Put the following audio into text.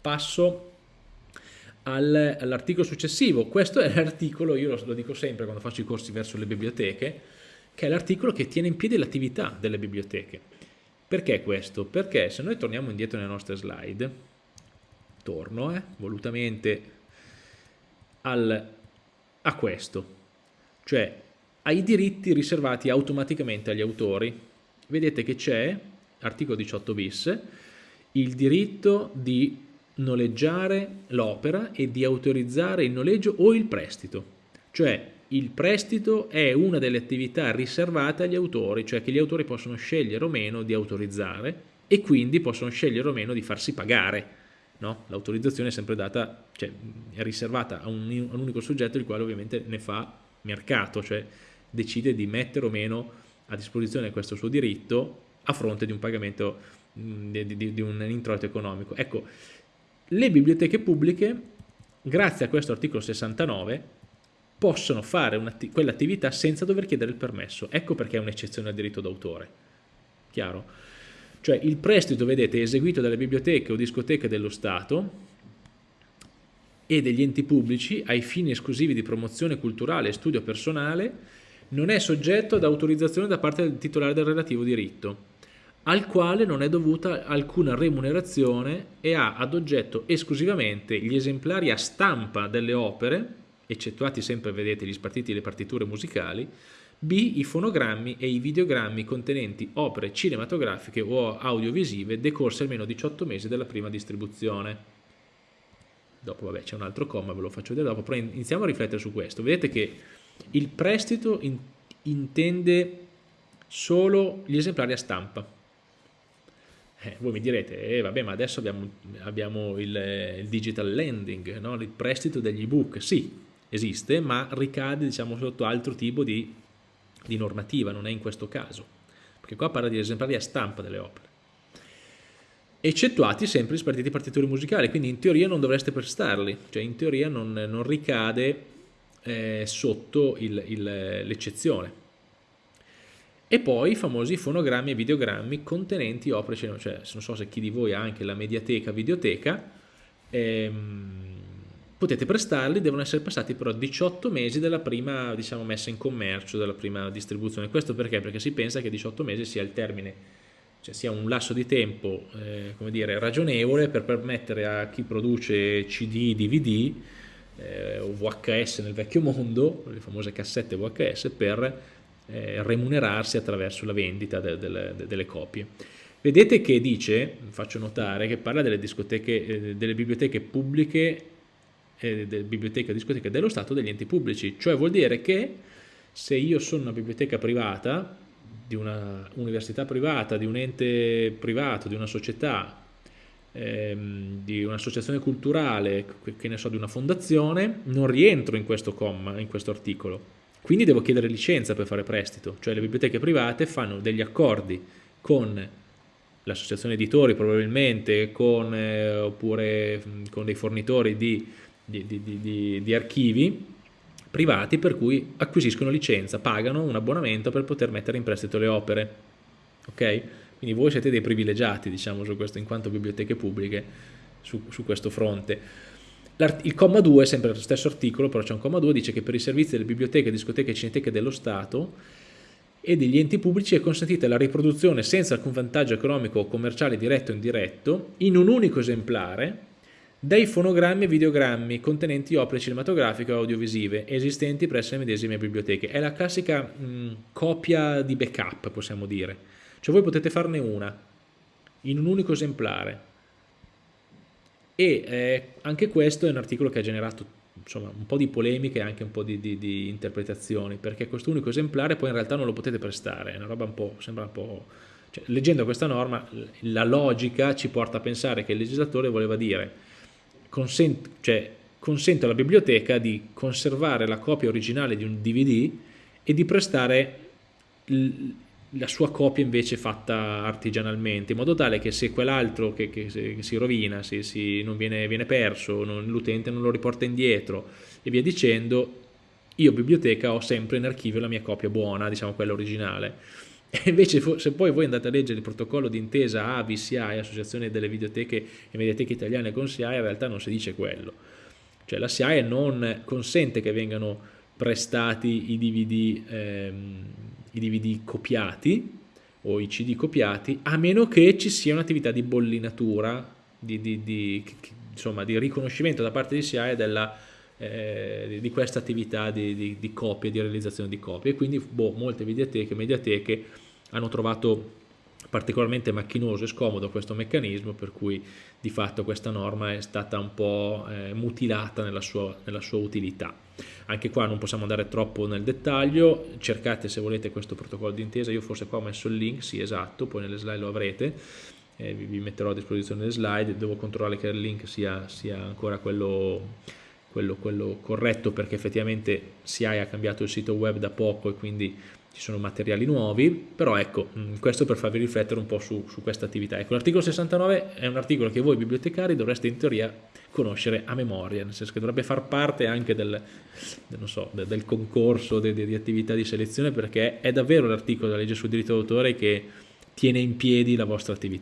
passo al, all'articolo successivo. Questo è l'articolo, io lo, lo dico sempre quando faccio i corsi verso le biblioteche, che è l'articolo che tiene in piedi l'attività delle biblioteche. Perché questo? Perché se noi torniamo indietro nelle nostre slide, torno eh, volutamente al, a questo, cioè ai diritti riservati automaticamente agli autori. Vedete che c'è, articolo 18 bis, il diritto di noleggiare l'opera e di autorizzare il noleggio o il prestito. Cioè il prestito è una delle attività riservate agli autori, cioè che gli autori possono scegliere o meno di autorizzare e quindi possono scegliere o meno di farsi pagare. No? L'autorizzazione è sempre data, cioè è riservata a un, a un unico soggetto il quale ovviamente ne fa mercato, cioè decide di mettere o meno a disposizione questo suo diritto a fronte di un pagamento di, di, di un introito economico. Ecco, le biblioteche pubbliche, grazie a questo articolo 69, possono fare quell'attività senza dover chiedere il permesso. Ecco perché è un'eccezione al diritto d'autore. Chiaro? Cioè il prestito, vedete, eseguito dalle biblioteche o discoteche dello Stato e degli enti pubblici ai fini esclusivi di promozione culturale e studio personale non è soggetto ad autorizzazione da parte del titolare del relativo diritto al quale non è dovuta alcuna remunerazione e ha ad oggetto esclusivamente gli esemplari a stampa delle opere eccettuati sempre, vedete, gli spartiti e le partiture musicali, B. I fonogrammi e i videogrammi contenenti opere cinematografiche o audiovisive decorse almeno 18 mesi dalla prima distribuzione. Dopo, vabbè, c'è un altro comma, ve lo faccio vedere dopo, però iniziamo a riflettere su questo. Vedete che il prestito in, intende solo gli esemplari a stampa. Eh, voi mi direte, eh, vabbè, ma adesso abbiamo, abbiamo il, il, digital lending, no? il prestito degli ebook. Sì, esiste, ma ricade diciamo, sotto altro tipo di, di normativa, non è in questo caso, perché qua parla di esemplari a stampa delle opere eccettuati sempre gli spartiti partiture musicali, quindi in teoria non dovreste prestarli, cioè in teoria non, non ricade eh, sotto l'eccezione. E poi i famosi fonogrammi e videogrammi contenenti opere cioè non so se chi di voi ha anche la mediateca, videoteca, ehm, potete prestarli, devono essere passati però 18 mesi dalla prima diciamo, messa in commercio, dalla prima distribuzione. Questo perché? Perché si pensa che 18 mesi sia il termine, cioè sia un lasso di tempo eh, come dire, ragionevole per permettere a chi produce CD, DVD eh, o VHS nel vecchio mondo, le famose cassette VHS, per eh, remunerarsi attraverso la vendita de, de, de, delle copie. Vedete che dice, faccio notare, che parla delle, eh, delle biblioteche pubbliche eh, delle biblioteche discoteche dello Stato degli enti pubblici, cioè vuol dire che se io sono una biblioteca privata, di una università privata, di un ente privato, di una società, ehm, di un'associazione culturale, che ne so, di una fondazione, non rientro in questo comma, in questo articolo. Quindi devo chiedere licenza per fare prestito, cioè le biblioteche private fanno degli accordi con l'associazione editori probabilmente, con, eh, oppure con dei fornitori di di, di, di, archivi privati per cui acquisiscono licenza, pagano un abbonamento per poter mettere in prestito le opere. Ok? Quindi voi siete dei privilegiati, diciamo, su questo, in quanto biblioteche pubbliche su, su questo fronte. Il comma 2, sempre lo stesso articolo, però c'è un comma 2, dice che per i servizi delle biblioteche, discoteche e cineteche dello Stato e degli enti pubblici è consentita la riproduzione senza alcun vantaggio economico o commerciale diretto o indiretto in un unico esemplare dei fonogrammi e videogrammi contenenti opere cinematografiche o audiovisive esistenti presso le medesime biblioteche. È la classica mh, copia di backup, possiamo dire. Cioè voi potete farne una, in un unico esemplare. E eh, anche questo è un articolo che ha generato insomma, un po' di polemiche e anche un po' di, di, di interpretazioni, perché questo unico esemplare poi in realtà non lo potete prestare, è una roba un po', sembra un po'... Cioè, leggendo questa norma, la logica ci porta a pensare che il legislatore voleva dire consente, cioè, consente alla biblioteca di conservare la copia originale di un DVD e di prestare la sua copia invece fatta artigianalmente, in modo tale che se quell'altro che, che, che, si rovina, se si, non viene, viene perso, l'utente non lo riporta indietro e via dicendo, io biblioteca ho sempre in archivio la mia copia buona, diciamo quella originale. E invece se poi voi andate a leggere il protocollo d'intesa AVI-SIAE, Associazione delle Videoteche e Mediateche Italiane con SIAE, in realtà non si dice quello. Cioè la SIAE non consente che vengano prestati i DVD, ehm, i DVD copiati o i CD copiati, a meno che ci sia un'attività di bollinatura, di, di, di, insomma, di riconoscimento da parte di SIAE della eh, di questa attività di, copie, di realizzazione di copie. E quindi boh, molte videoteche, mediateche hanno trovato particolarmente macchinoso e scomodo questo meccanismo per cui di fatto questa norma è stata un po' eh, mutilata nella sua, nella sua utilità. Anche qua non possiamo andare troppo nel dettaglio, cercate se volete questo protocollo d'intesa, io forse qua ho messo il link, sì esatto, poi nelle slide lo avrete, eh, vi, metterò a disposizione le slide, devo controllare che il link sia, sia ancora quello quello, quello corretto perché effettivamente SIAE ha cambiato il sito web da poco e quindi ci sono materiali nuovi, però ecco, mm, questo per farvi riflettere un po' su, su questa attività. Ecco, l'articolo 69 è un articolo che voi bibliotecari dovreste in teoria conoscere a memoria, nel senso che dovrebbe far parte anche del, del, so, del, del concorso di, di attività di selezione perché è davvero l'articolo della legge sul diritto d'autore che tiene in piedi la vostra attività.